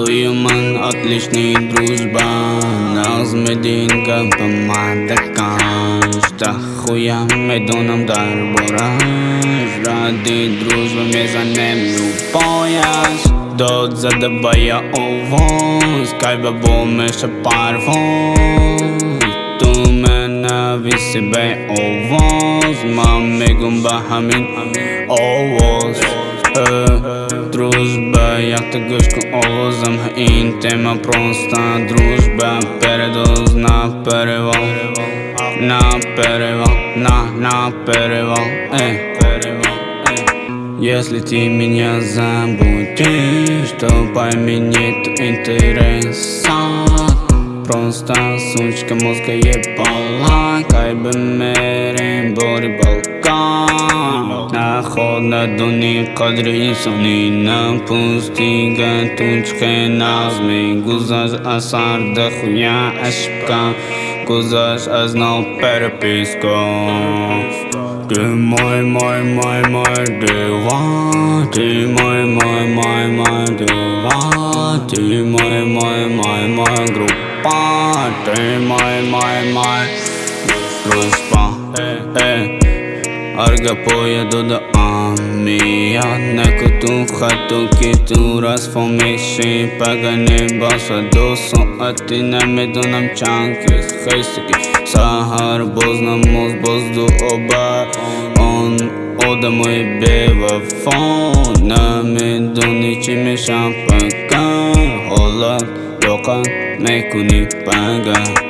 Tu ju man atlišnī družba Nazmedinka pa mataka Šta huja me donam dar boraš Radi družba me zanimljiv pojas занем любояш Дод задабая овоз Кайба бо меша парвоз Tu me нависи бе овоз Маме гумба хамин овоz Дружба, як ты гушку овозом Ин тема проста дружба Передоз на перевал На перевал, на, на перевал Эй, перевал, эй. Если ты меня ты, что по мне нет интереса Просто сучка мозга ебала Кай бы мере бори балка Находа дуни кадри сони Напустига тучка назми Гузаж асарда хуя ашпка cuzas, as não perpiscam. De mãe, mãe, mãe, mãe, de lá. De mãe, mãe, mãe, mãe, de lá. De mãe, mãe, mãe, mãe, grupa. De mãe, mãe, mãe, grupa. Arga poia do da Понятно, кутун хатун китун раз фомиши Пагани баса ду соати намедонам чанд кис хейсики Саҳар боз намоз боз дуоба Он одамои бевафон Намедони чӣ мешам пакан Ҳолат боқа мекунӣ паган